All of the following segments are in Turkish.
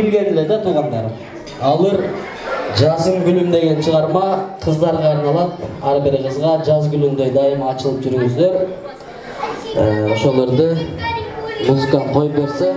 билгенле да туугандар алыр жасым гүлім деген шығарма қыздарға арналат ар бир кызга жаз гүліндей дайым ачылып жүрүңүздөр ә, Ошаларды музыканы қойып берсе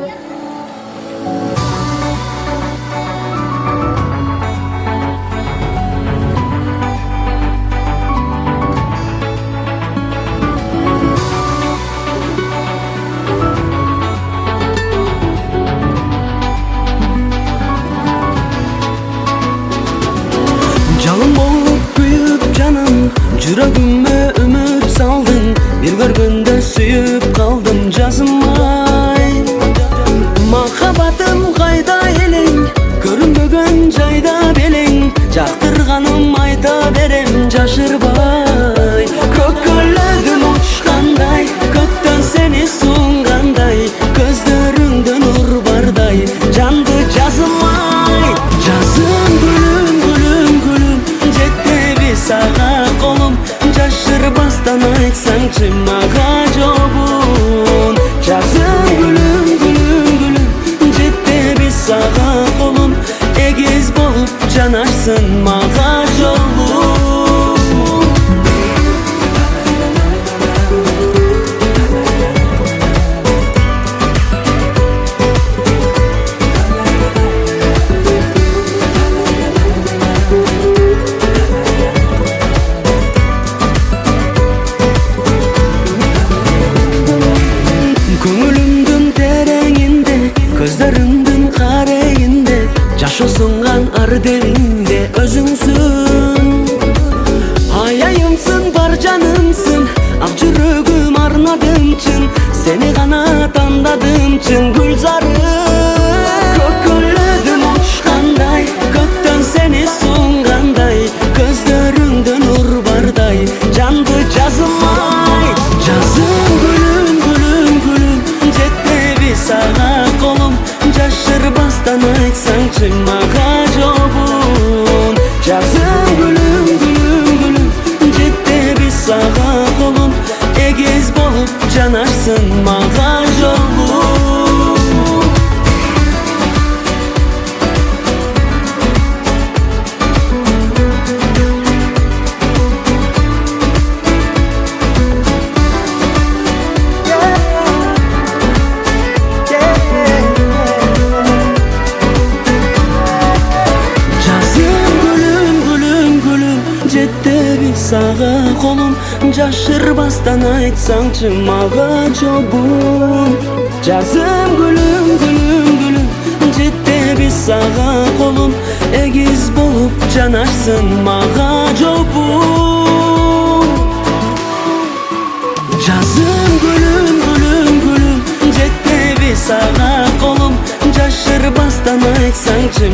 жүрегіме үміт салдың Бір көргенде сүйіп қалдым жазымай Махабатым қайда елін көрінбеген жайда белең жақтырғаным айта берем жашырбай Sesimle kacobun Cazım gülüm gülüm gülüm Ciddi bir sağa kolum Egiz bulup canarsın Mağac olun derinde özümsün Hayayımsın, barcanımsın avcı çürügüm arnadım çın Seni kanat andadım çın Gülzarım Kokolödüm uçkanday Gökten seni sunganday Gözlerinden nur barday Candı cazımay Cazım gülüm gülüm gülüm Cette bir sana kolum Caşır bastan aytsan çınma canarsın ma қолым жашырбастан айтсаңчы мага жобун жазым гүлүм гүлүм гүлүм жетебиз сага колум эгиз болуп жанарсың мага жобун жазым гүлүм гүлүм гүлүм жетебиз сага колум жашырбастан айтсаңчы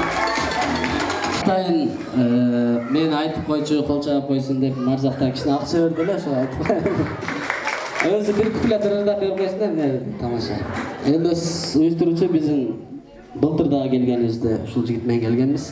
құттықтайын мен айтып қойшы қол шайнап қойсын деп Марзақтан кішіне ақша берді да сол айтып өзі бір беріп қойсын да тамаша енді біздің жігітмен келгенбіз